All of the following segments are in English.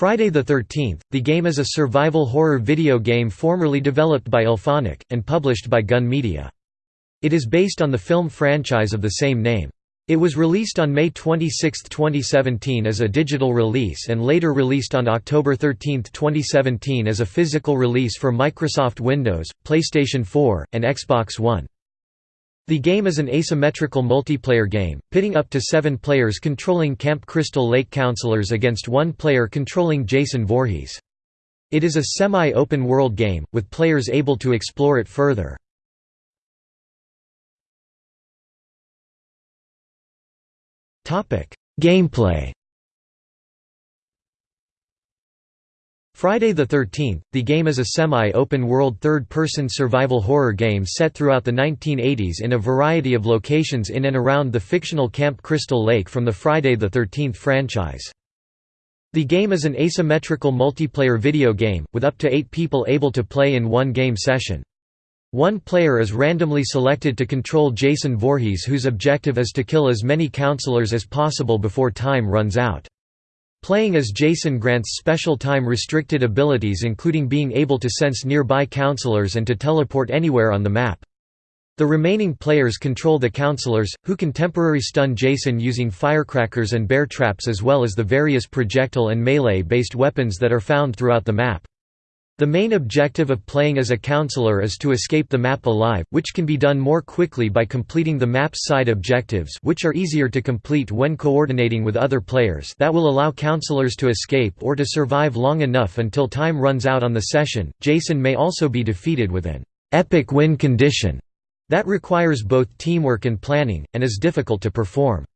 Friday the 13th, the game is a survival horror video game formerly developed by IllFonic, and published by Gun Media. It is based on the film franchise of the same name. It was released on May 26, 2017 as a digital release and later released on October 13, 2017 as a physical release for Microsoft Windows, PlayStation 4, and Xbox One. The game is an asymmetrical multiplayer game, pitting up to seven players controlling Camp Crystal Lake counselors against one player controlling Jason Voorhees. It is a semi-open world game, with players able to explore it further. Gameplay Friday the 13th, the game is a semi-open world third-person survival horror game set throughout the 1980s in a variety of locations in and around the fictional Camp Crystal Lake from the Friday the 13th franchise. The game is an asymmetrical multiplayer video game, with up to eight people able to play in one game session. One player is randomly selected to control Jason Voorhees whose objective is to kill as many counselors as possible before time runs out. Playing as Jason grants special time-restricted abilities including being able to sense nearby counselors and to teleport anywhere on the map. The remaining players control the counselors, who can temporarily stun Jason using firecrackers and bear traps as well as the various projectile and melee-based weapons that are found throughout the map. The main objective of playing as a counselor is to escape the map alive, which can be done more quickly by completing the map's side objectives which are easier to complete when coordinating with other players that will allow counselors to escape or to survive long enough until time runs out on the session. Jason may also be defeated with an epic win condition that requires both teamwork and planning, and is difficult to perform.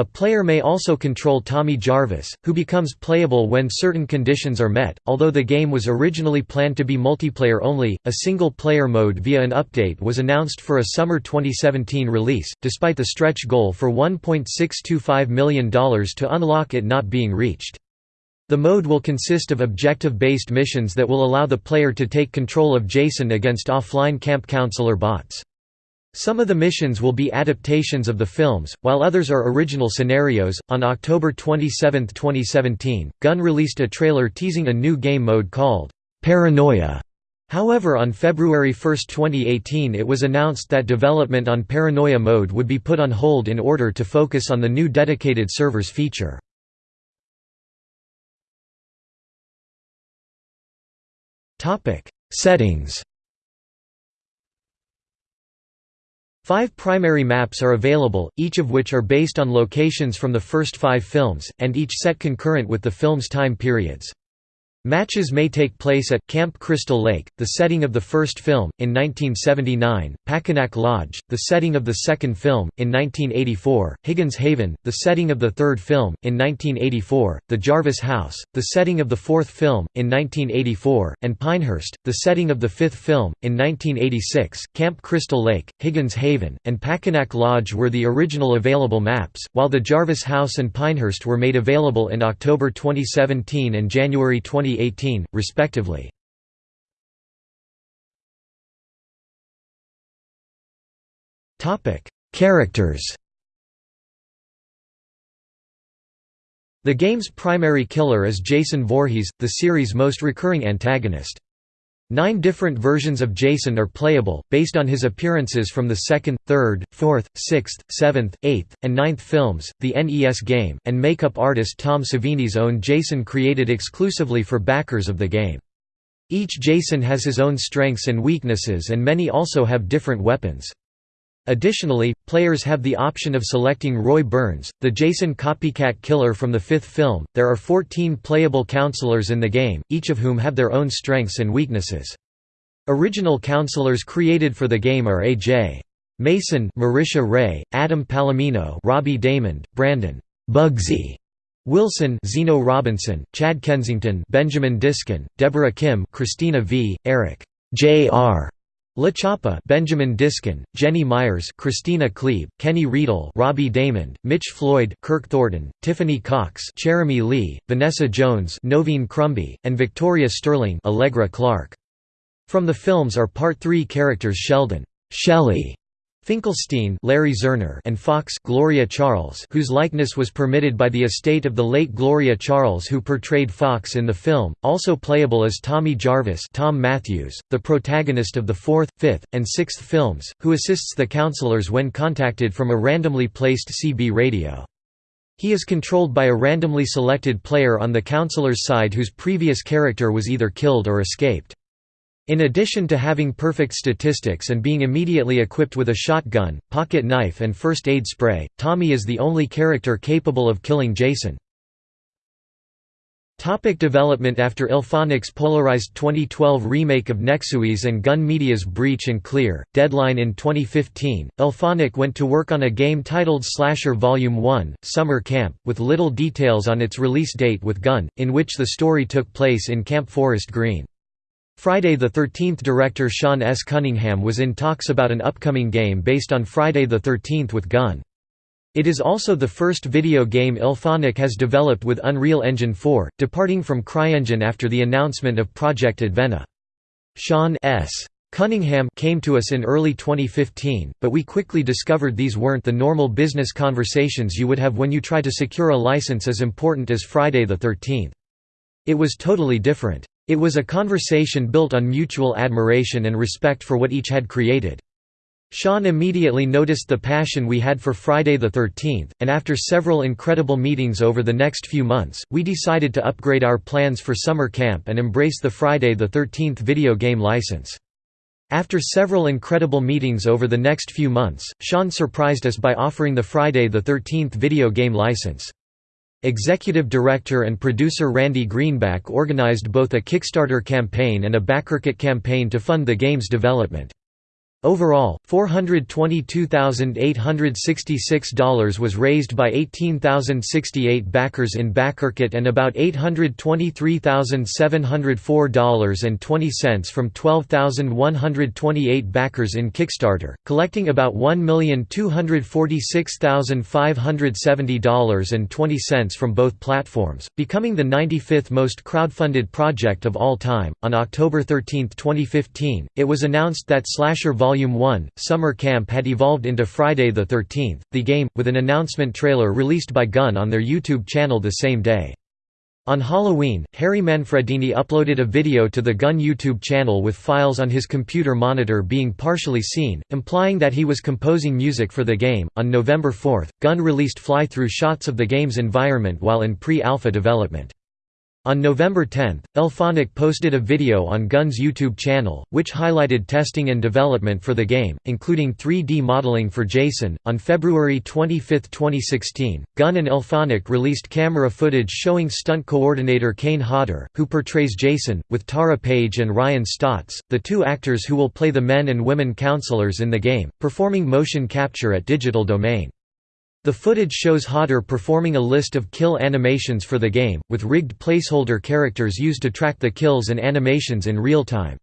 A player may also control Tommy Jarvis, who becomes playable when certain conditions are met. Although the game was originally planned to be multiplayer only, a single player mode via an update was announced for a summer 2017 release, despite the stretch goal for $1.625 million to unlock it not being reached. The mode will consist of objective-based missions that will allow the player to take control of Jason against offline camp counselor bots. Some of the missions will be adaptations of the films, while others are original scenarios. On October 27, 2017, Gun released a trailer teasing a new game mode called Paranoia. However, on February 1, 2018, it was announced that development on Paranoia mode would be put on hold in order to focus on the new dedicated servers feature. Topic: Settings Five primary maps are available, each of which are based on locations from the first five films, and each set concurrent with the film's time periods. Matches may take place at Camp Crystal Lake, the setting of the first film, in 1979, Packanack Lodge, the setting of the second film, in 1984, Higgins Haven, the setting of the third film, in 1984, the Jarvis House, the setting of the fourth film, in 1984, and Pinehurst, the setting of the fifth film, in 1986. Camp Crystal Lake, Higgins Haven, and Packanack Lodge were the original available maps, while the Jarvis House and Pinehurst were made available in October 2017 and January 20 2018, respectively. Characters The game's primary killer is Jason Voorhees, the series' most recurring antagonist. Nine different versions of Jason are playable, based on his appearances from the second, third, fourth, sixth, seventh, eighth, and ninth films. The NES game, and makeup artist Tom Savini's own Jason created exclusively for backers of the game. Each Jason has his own strengths and weaknesses and many also have different weapons. Additionally, players have the option of selecting Roy Burns, the Jason copycat killer from the fifth film. There are 14 playable counselors in the game, each of whom have their own strengths and weaknesses. Original counselors created for the game are A.J. Mason, Marisha Ray, Adam Palomino, Robbie Daymond, Brandon Bugsy Wilson, Zeno Robinson, Chad Kensington, Benjamin Diskin, Deborah Kim, Cristina Vee, Eric J.R. La Chapa Benjamin Diskin, Jenny Myers Christina Klebe, Kenny Riedel Robbie Daymond, Mitch Floyd Kirk Thornton, Tiffany Cox Jeremy Lee, Vanessa Jones Noveen Crumby, and Victoria Sterling Allegra Clark. From the films are Part 3 characters Sheldon Shelley Finkelstein Larry Zerner and Fox Gloria Charles whose likeness was permitted by the estate of the late Gloria Charles who portrayed Fox in the film, also playable as Tommy Jarvis Tom Matthews, the protagonist of the fourth, fifth, and sixth films, who assists the counselors when contacted from a randomly placed CB radio. He is controlled by a randomly selected player on the counselor's side whose previous character was either killed or escaped. In addition to having perfect statistics and being immediately equipped with a shotgun, pocket knife and first aid spray, Tommy is the only character capable of killing Jason. Topic development After IllFonic's polarized 2012 remake of Nexuiz and Gun Media's Breach and Clear, Deadline in 2015, IllFonic went to work on a game titled Slasher Volume 1, Summer Camp, with little details on its release date with Gun, in which the story took place in Camp Forest Green. Friday the 13th director Sean S. Cunningham was in talks about an upcoming game based on Friday the 13th with Gun. It is also the first video game IllFonic has developed with Unreal Engine 4, departing from CryEngine after the announcement of Project Advena. Sean S. Cunningham came to us in early 2015, but we quickly discovered these weren't the normal business conversations you would have when you try to secure a license as important as Friday the 13th. It was totally different. It was a conversation built on mutual admiration and respect for what each had created. Sean immediately noticed the passion we had for Friday the 13th, and after several incredible meetings over the next few months, we decided to upgrade our plans for summer camp and embrace the Friday the 13th video game license. After several incredible meetings over the next few months, Sean surprised us by offering the Friday the 13th video game license. Executive director and producer Randy Greenback organized both a Kickstarter campaign and a BackerKit campaign to fund the game's development. Overall, $422,866 was raised by 18,068 backers in BackerKit and about $823,704.20 from 12,128 backers in Kickstarter, collecting about $1,246,570.20 from both platforms, becoming the 95th most crowdfunded project of all time. On October 13, 2015, it was announced that Slasher Vol Volume 1, Summer Camp had evolved into Friday the 13th, the game, with an announcement trailer released by Gun on their YouTube channel the same day. On Halloween, Harry Manfredini uploaded a video to the Gun YouTube channel with files on his computer monitor being partially seen, implying that he was composing music for the game. On November 4, Gun released fly-through shots of the game's environment while in pre-alpha development. On November 10, IllFonic posted a video on Gun's YouTube channel, which highlighted testing and development for the game, including 3D modeling for Jason. On February 25, 2016, Gun and IllFonic released camera footage showing stunt coordinator Kane Hodder, who portrays Jason, with Tara Page and Ryan Stotts, the two actors who will play the men and women counselors in the game, performing motion capture at Digital Domain. The footage shows Hodder performing a list of kill animations for the game, with rigged placeholder characters used to track the kills and animations in real time.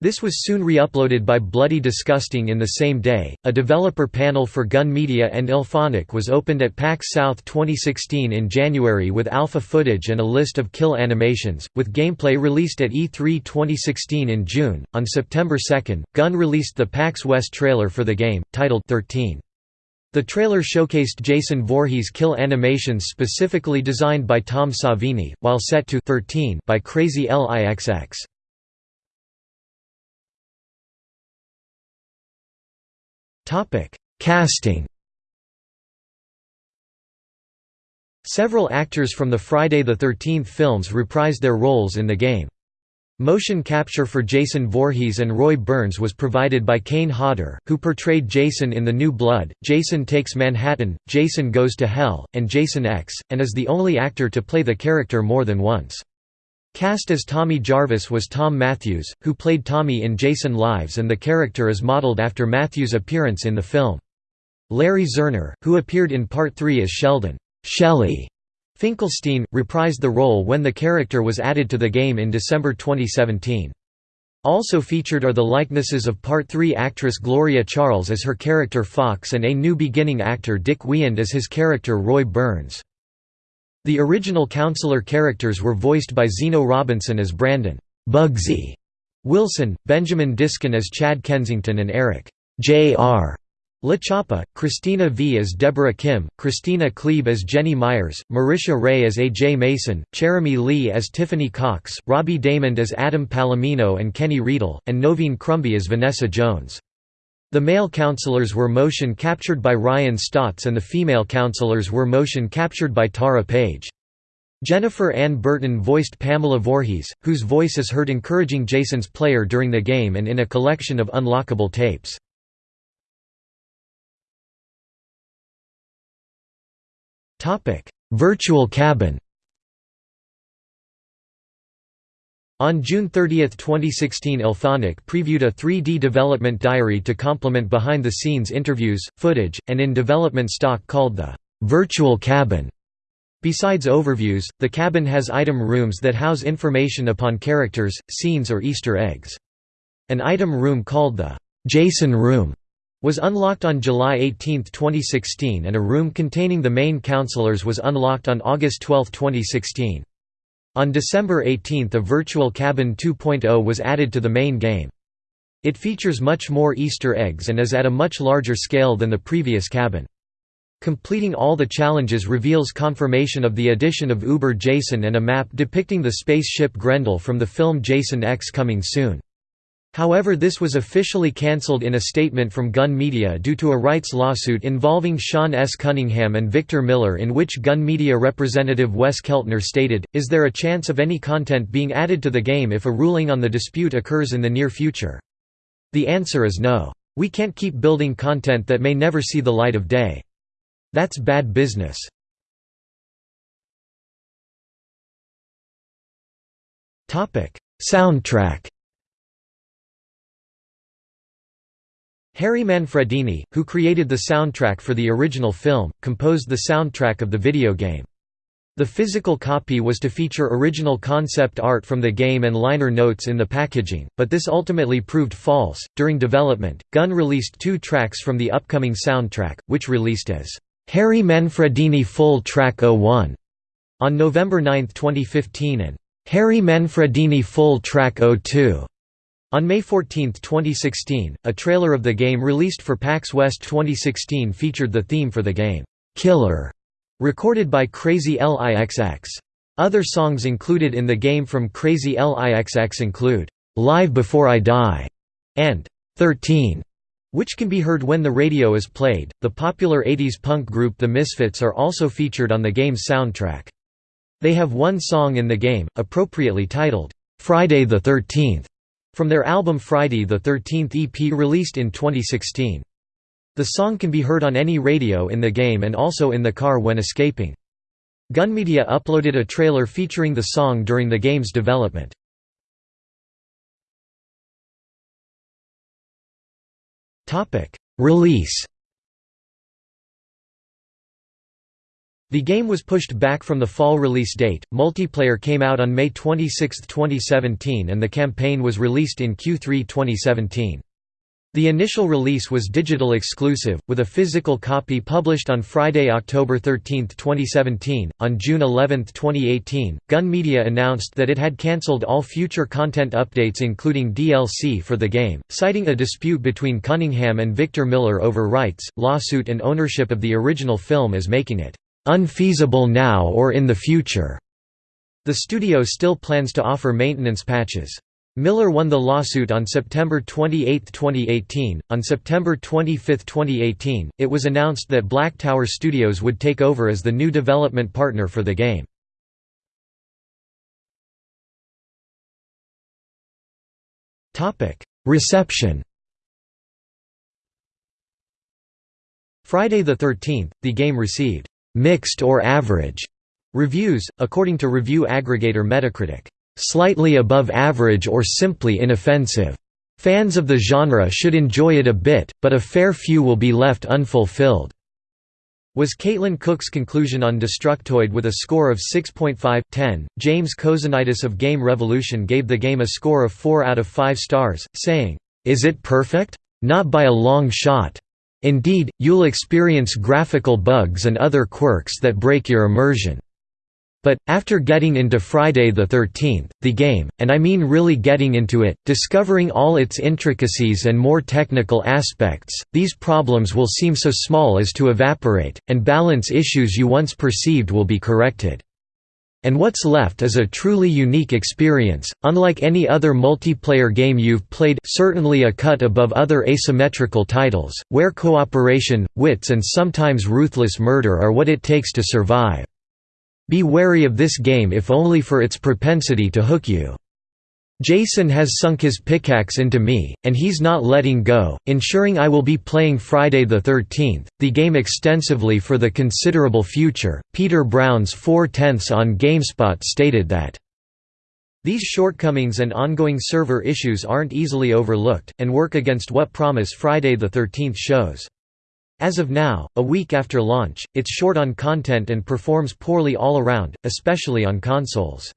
This was soon re-uploaded by Bloody Disgusting in the same day. A developer panel for Gun Media and IllFonic was opened at PAX South 2016 in January with alpha footage and a list of kill animations, with gameplay released at E3 2016 in June. On September 2, Gun released the PAX West trailer for the game, titled 13. The trailer showcased Jason Voorhees kill animations specifically designed by Tom Savini, while set to 13 by Crazy LIXX. Casting Several actors from the Friday the 13th films reprised their roles in the game. Motion capture for Jason Voorhees and Roy Burns was provided by Kane Hodder, who portrayed Jason in The New Blood, Jason Takes Manhattan, Jason Goes to Hell, and Jason X, and is the only actor to play the character more than once. Cast as Tommy Jarvis was Tom Matthews, who played Tommy in Jason Lives and the character is modeled after Matthews' appearance in the film. Larry Zerner, who appeared in Part 3 as Sheldon Shelley Finkelstein, reprised the role when the character was added to the game in December 2017. Also featured are the likenesses of Part 3 actress Gloria Charles as her character Fox and A New Beginning actor Dick Wiand as his character Roy Burns. The original counselor characters were voiced by Zeno Robinson as Brandon Bugsy Wilson, Benjamin Diskin as Chad Kensington and Eric J.R. La Chapa, Cristina Vee as Deborah Kim, Christina Klebe as Jenny Myers, Marisha Ray as A.J. Mason, Jeremy Lee as Tiffany Cox, Robbie Daymond as Adam Palomino and Kenny Riedel, and Noveen Crumby as Vanessa Jones. The male counselors were motion captured by Ryan Stotts and the female counselors were motion captured by Tara Page. Jennifer Ann Burton voiced Pamela Voorhees, whose voice is heard encouraging Jason's player during the game and in a collection of unlockable tapes. Virtual cabin On June 30, 2016 IllFonic previewed a 3D development diary to complement behind-the-scenes interviews, footage, and in-development stock called the «Virtual Cabin». Besides overviews, the cabin has item rooms that house information upon characters, scenes or Easter eggs. An item room called the «Jason Room» was unlocked on July 18, 2016 and a room containing the main counselors was unlocked on August 12, 2016. On December 18 a Virtual Cabin 2.0 was added to the main game. It features much more Easter eggs and is at a much larger scale than the previous cabin. Completing all the challenges reveals confirmation of the addition of Uber Jason and a map depicting the spaceship Grendel from the film Jason X coming soon. However this was officially cancelled in a statement from Gun Media due to a rights lawsuit involving Sean S. Cunningham and Victor Miller in which Gun Media representative Wes Keltner stated, Is there a chance of any content being added to the game if a ruling on the dispute occurs in the near future? The answer is no. We can't keep building content that may never see the light of day. That's bad business. Soundtrack Harry Manfredini, who created the soundtrack for the original film, composed the soundtrack of the video game. The physical copy was to feature original concept art from the game and liner notes in the packaging, but this ultimately proved false. During development, Gun released two tracks from the upcoming soundtrack, which released as Harry Manfredini Full Track 01 on November 9, 2015 and Harry Manfredini Full Track 02 on May 14, 2016, a trailer of the game released for PAX West 2016 featured the theme for the game, "'Killer' recorded by Crazy LIXX. Other songs included in the game from Crazy LIXX include, "'Live Before I Die' and "'13' which can be heard when the radio is played. The popular 80s punk group The Misfits are also featured on the game's soundtrack. They have one song in the game, appropriately titled, Friday the 13th, from their album Friday the 13th EP released in 2016. The song can be heard on any radio in the game and also in the car when escaping. Gun Media uploaded a trailer featuring the song during the game's development. Release The game was pushed back from the fall release date. Multiplayer came out on May 26, 2017, and the campaign was released in Q3 2017. The initial release was digital exclusive, with a physical copy published on Friday, October 13, 2017. On June 11, 2018, Gun Media announced that it had cancelled all future content updates, including DLC for the game, citing a dispute between Cunningham and Victor Miller over rights, lawsuit, and ownership of the original film as making it unfeasible now or in the future. The studio still plans to offer maintenance patches. Miller won the lawsuit on September 28, 2018. On September 25, 2018, it was announced that Black Tower Studios would take over as the new development partner for the game. Topic: Reception. Friday the 13th, the game received mixed or average reviews, according to review aggregator Metacritic, slightly above average or simply inoffensive. Fans of the genre should enjoy it a bit, but a fair few will be left unfulfilled. Was Caitlin Cook's conclusion on Destructoid with a score of 6.5/10. James Kozanidis of Game Revolution gave the game a score of 4 out of 5 stars, saying, "Is it perfect? Not by a long shot. Indeed, you'll experience graphical bugs and other quirks that break your immersion." But, after getting into Friday the 13th, the game, and I mean really getting into it, discovering all its intricacies and more technical aspects, these problems will seem so small as to evaporate, and balance issues you once perceived will be corrected. And what's left is a truly unique experience, unlike any other multiplayer game you've played certainly a cut above other asymmetrical titles, where cooperation, wits and sometimes ruthless murder are what it takes to survive. Be wary of this game if only for its propensity to hook you. Jason has sunk his pickaxe into me, and he's not letting go, ensuring I will be playing Friday the 13th, the game extensively for the considerable future. Peter Brown's 4 tenths on GameSpot stated that, These shortcomings and ongoing server issues aren't easily overlooked, and work against what promise Friday the 13th shows. As of now, a week after launch, it's short on content and performs poorly all around, especially on consoles.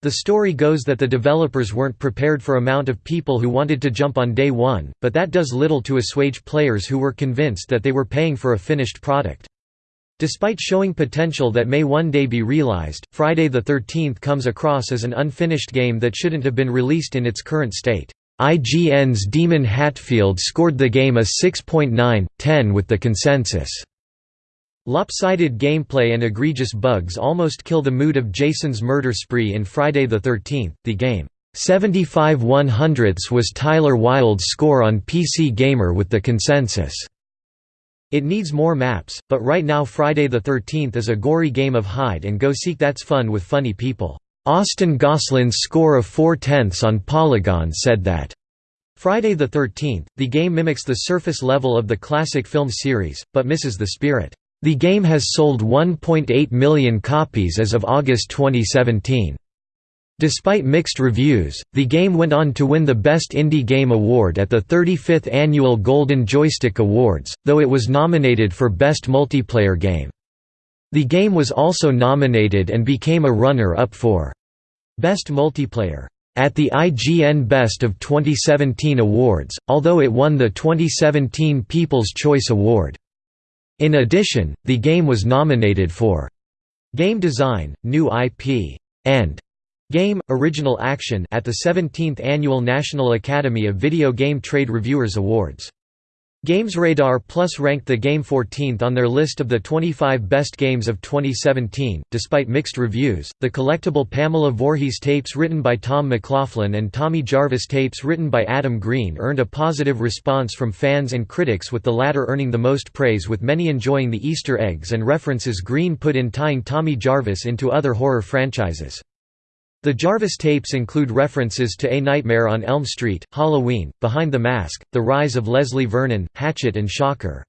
The story goes that the developers weren't prepared for amount of people who wanted to jump on day one, but that does little to assuage players who were convinced that they were paying for a finished product. Despite showing potential that may one day be realized, Friday the 13th comes across as an unfinished game that shouldn't have been released in its current state. IGN's Daemon Hatfield scored the game a 6.9/10 with the consensus. Lopsided gameplay and egregious bugs almost kill the mood of Jason's murder spree in Friday the 13th. The game 75 100ths was Tyler Wilde's score on PC Gamer with the consensus. It needs more maps, but right now Friday the 13th is a gory game of hide and go seek that's fun with funny people. Austin Goslin's score of 4 tenths on Polygon said that, Friday the 13th, the game mimics the surface level of the classic film series, but misses the spirit. The game has sold 1.8 million copies as of August 2017. Despite mixed reviews, the game went on to win the Best Indie Game Award at the 35th Annual Golden Joystick Awards, though it was nominated for Best Multiplayer Game. The game was also nominated and became a runner-up for Best Multiplayer at the IGN Best of 2017 Awards, although it won the 2017 People's Choice Award. In addition, the game was nominated for Game Design, New IP, and Game Original Action at the 17th Annual National Academy of Video Game Trade Reviewers Awards. GamesRadar Plus ranked the game 14th on their list of the 25 best games of 2017. Despite mixed reviews, the collectible Pamela Voorhees tapes written by Tom McLaughlin and Tommy Jarvis tapes written by Adam Green earned a positive response from fans and critics, with the latter earning the most praise, with many enjoying the Easter eggs and references Green put in tying Tommy Jarvis into other horror franchises. The Jarvis tapes include references to A Nightmare on Elm Street, Halloween, Behind the Mask, The Rise of Leslie Vernon, Hatchet and Shocker.